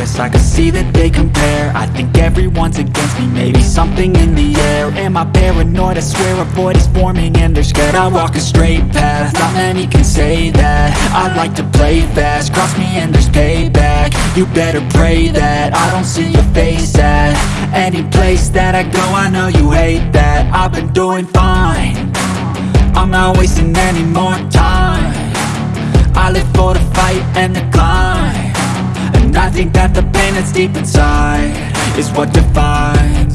I can see that they compare. I think everyone's against me, maybe something in the air. Am I paranoid? I swear a void is forming and they're scared I walk a straight path, not many can say that. I like to play fast, cross me and there's payback. You better pray that I don't see your face at Any place that I go, I know you hate that. I've been doing fine. I'm not wasting any more time. I live for the fight and the climb And I think that the pain that's deep inside Is what defines.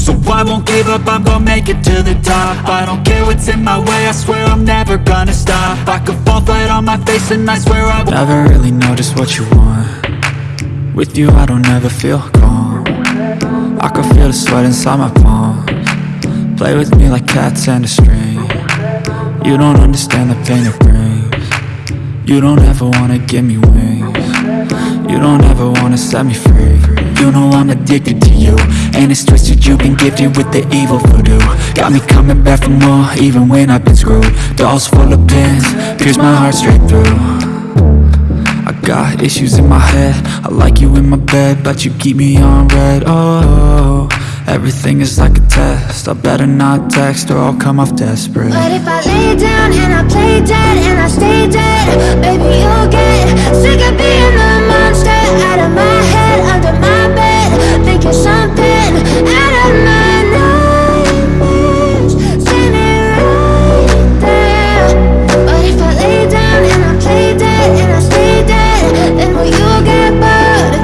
So I won't give up, I'm gonna make it to the top. I don't care what's in my way, I swear I'm never gonna stop. I could fall flat on my face and I swear I won't. Never really know just what you want. With you I don't ever feel calm. I can feel the sweat inside my palms. Play with me like cats and a string. You don't understand the pain it brings. You don't ever wanna give me wings You don't ever wanna set me free. You know I'm addicted to you. And it's twisted you've been gifted with the evil voodoo. Got me coming back for more even when I've been screwed. Dolls full of pins, pierce my heart straight through. I got issues in my head. I like you in my bed, but you keep me on red. Oh, everything is like a test. I better not text or I'll come off desperate. But if I lay down and I play dead and I stay dead Baby, you'll get sick of being the Out of my head, under my bed Thinking something out of my nightmares. But if I lay down and I play dead and I stay dead Then will you get bored?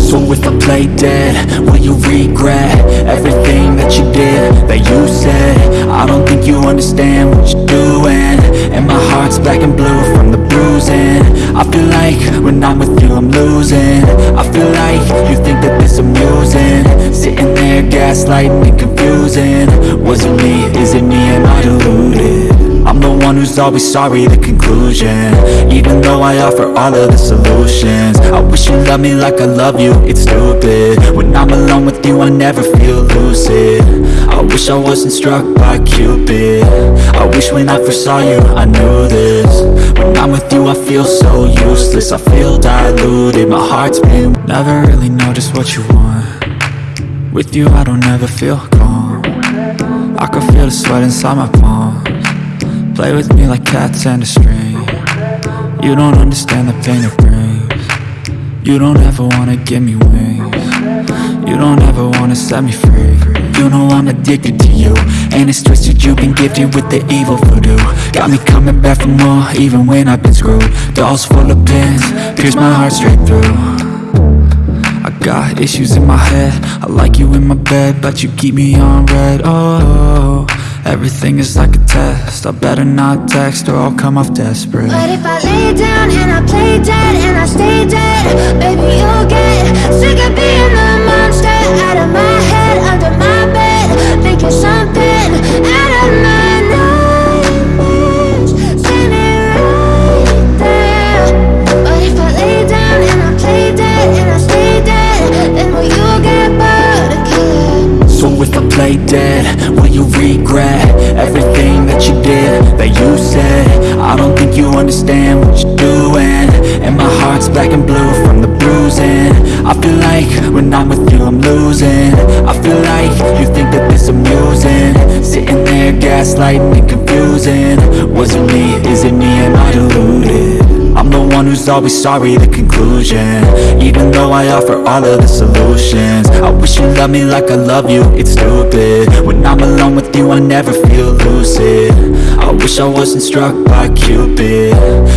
So if I play dead, will you regret Everything that you did, that you said? I don't think you understand what you're doing And my heart's black and blue from the bruising. I feel like when I'm with you I'm losing. I feel like you think that this amusing. Sitting there gaslighting and confusing. Was it me, is it me, am I deluded? I'm the one who's always sorry, the conclusion. Even though I offer all of the solutions. I wish you loved me like I love you, it's stupid. When I'm alone with you, I never feel lucid I wish I wasn't struck by Cupid. I wish when I first saw you, I knew this. When I'm with you, I feel so useless. I feel diluted, my heart's been Never really know just what you want. With you, I don't ever feel calm. I can feel the sweat inside my palms. Play with me like cats and a string. You don't understand the pain it brings. You don't ever wanna give me wings. You don't ever wanna set me free. You know I'm addicted to you. And it's twisted you've been gifted with the evil voodoo. Got me coming back for more even when I've been screwed. Dolls full of pins, pierce my heart straight through. I got issues in my head. I like you in my bed, but you keep me on red. Oh, everything is like a test. I better not text or I'll come off desperate. But if I lay down and I play dead and I stay dead Baby, you'll get sick of being the monster Out of my head, under my bed play dead will you regret Everything that you did, that you said? I don't think you understand what you're doing And my heart's black and blue from the bruising. I feel like when I'm with you I'm losing. I feel like you think that this amusing. Sitting there gaslighting and confusing. Was it me, is it me, am I deluded? I'm the one who's always sorry, the conclusion. Even though I offer all of the solutions. I wish you loved me like I love you, it's stupid. When I'm alone with you, I never feel lucid I wish I wasn't struck by Cupid.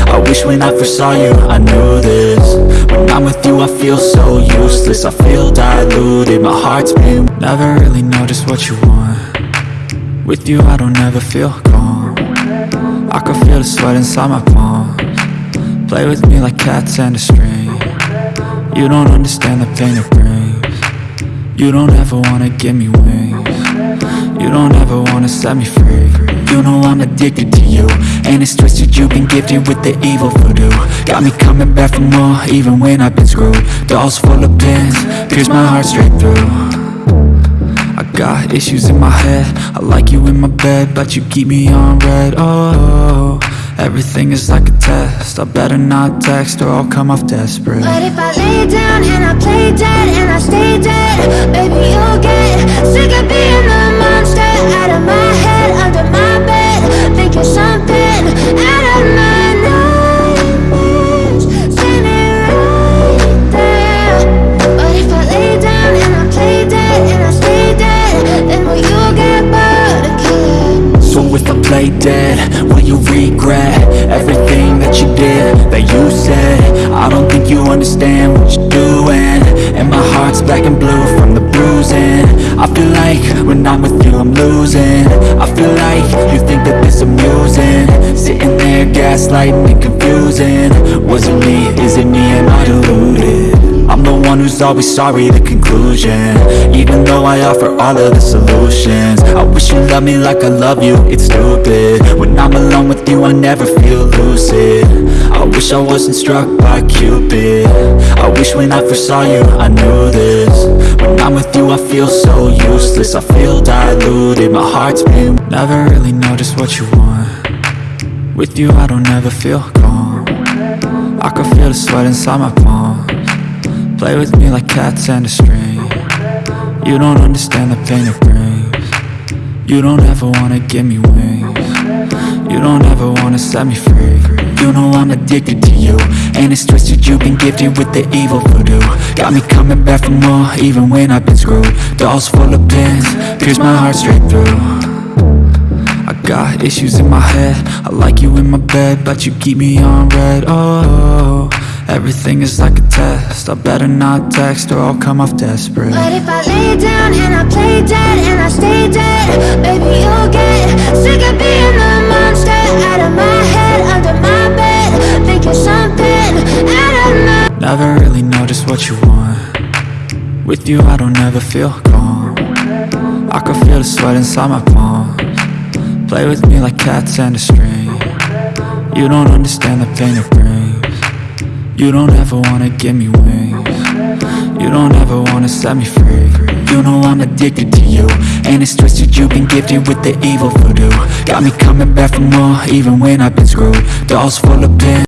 I wish when I first saw you, I knew this. When I'm with you, I feel so useless. I feel diluted, my heart's been Never really know just what you want. With you, I don't ever feel calm. I can feel the sweat inside my palms. Play with me like cats and a string. You don't understand the pain it brings. You don't ever wanna give me wings. You don't ever wanna set me free You know I'm addicted to you. And it's twisted you've been gifted with the evil voodoo. Got me coming back for more even when I've been screwed. Dolls full of pins, pierce my heart straight through. I got issues in my head. I like you in my bed But you keep me on red. Oh, everything is like a test. I better not text or I'll come off desperate. But if I lay down and I play dead and I stay dead Baby, you'll get sick of being the monster Out of my head, under my dead, will you regret Everything that you did, that you said? I don't think you understand what you're doing. And my heart's black and blue from the bruising. I feel like when I'm with you I'm losing. I feel like you think that this amusing. Sitting there gaslighting and confusing. Was it me, is it me, am I deluded? I'm the one who's always sorry, the conclusion. Even though I offer all of the solutions. I wish you loved me like I love you, it's stupid. When I'm alone with you, I never feel lucid. I wish I wasn't struck by Cupid. I wish when I first saw you, I knew this. When I'm with you, I feel so useless. I feel diluted, my heart's been Never really know just what you want. With you, I don't ever feel calm. I can feel the sweat inside my palms Play with me like cats and a string. You don't understand the pain it brings. You don't ever wanna give me wings. You don't ever wanna set me free. You know I'm addicted to you And it's twisted. You've been gifted with the evil voodoo. Got me coming back for more even when I've been screwed. Dolls full of pins, pierce my heart straight through. I got issues in my head. I like you in my bed But you keep me on red. Oh, everything is like a test. I better not text or I'll come off desperate. But if I lay down and I play dead and I stay dead Baby, you'll get sick of being the monster Out of my head, under my bed Thinking something out of my Never really know just what you want. With you I don't ever feel calm. I can feel the sweat inside my palms. Play with me like cats and a string. You don't understand the pain it brings You don't ever wanna give me wings. You don't ever wanna set me free. You know I'm addicted to you. And it's twisted you've been gifted with the evil voodoo. Got me coming back for more even when I've been screwed. Dolls full of pins